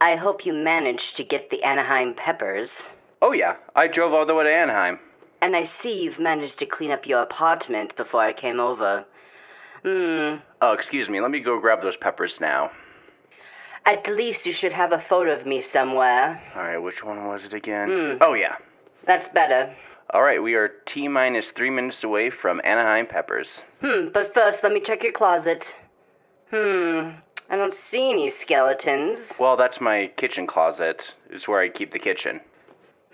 I hope you managed to get the Anaheim peppers. Oh, yeah. I drove all the way to Anaheim. And I see you've managed to clean up your apartment before I came over. Hmm. Oh, excuse me. Let me go grab those peppers now. At least you should have a photo of me somewhere. All right, which one was it again? Hmm. Oh, yeah. That's better. All right, we are T minus three minutes away from Anaheim Peppers. Hmm, but first let me check your closet. Hmm, I don't see any skeletons. Well, that's my kitchen closet. It's where I keep the kitchen.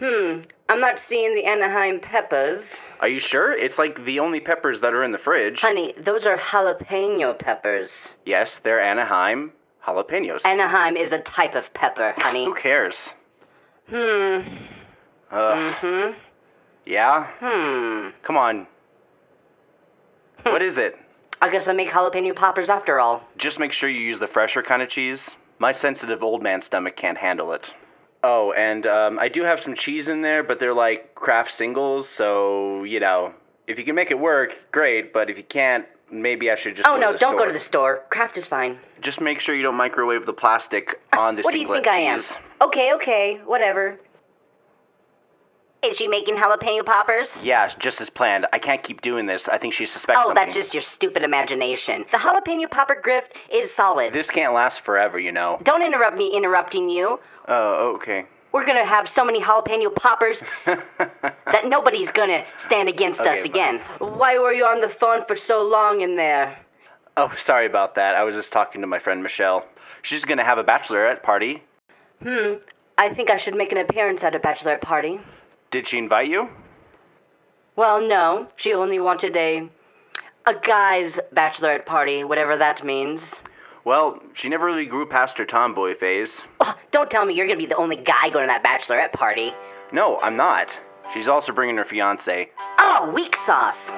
Hmm, I'm not seeing the Anaheim peppers. Are you sure? It's like the only peppers that are in the fridge. Honey, those are jalapeno peppers. Yes, they're Anaheim jalapenos. Anaheim is a type of pepper, honey. Who cares? Hmm. Ugh. Hmm. Yeah? Hmm. Come on. what is it? I guess I make jalapeno poppers after all. Just make sure you use the fresher kind of cheese. My sensitive old man stomach can't handle it. Oh, and um, I do have some cheese in there, but they're like Kraft singles, so, you know, if you can make it work, great, but if you can't, maybe I should just Oh go no, to the don't store. go to the store. Kraft is fine. Just make sure you don't microwave the plastic on this. What do you think I am? Okay, okay, whatever. Is she making jalapeno poppers? Yeah, just as planned. I can't keep doing this. I think she suspects Oh, something. that's just your stupid imagination. The jalapeno popper grift is solid. This can't last forever, you know. Don't interrupt me interrupting you. Oh, okay. We're gonna have so many jalapeno poppers that nobody's gonna stand against Okay, us again. Why were you on the phone for so long in there? Oh, sorry about that. I was just talking to my friend Michelle. She's gonna have a bachelorette party. Hmm, I think I should make an appearance at a bachelorette party. Did she invite you? Well, no, she only wanted a. a guy's bachelorette party, whatever that means. Well, she never really grew past her tomboy phase. Oh, don't tell me you're gonna be the only guy going to that bachelorette party. No, I'm not. She's also bringing her fiance. Oh, weak sauce.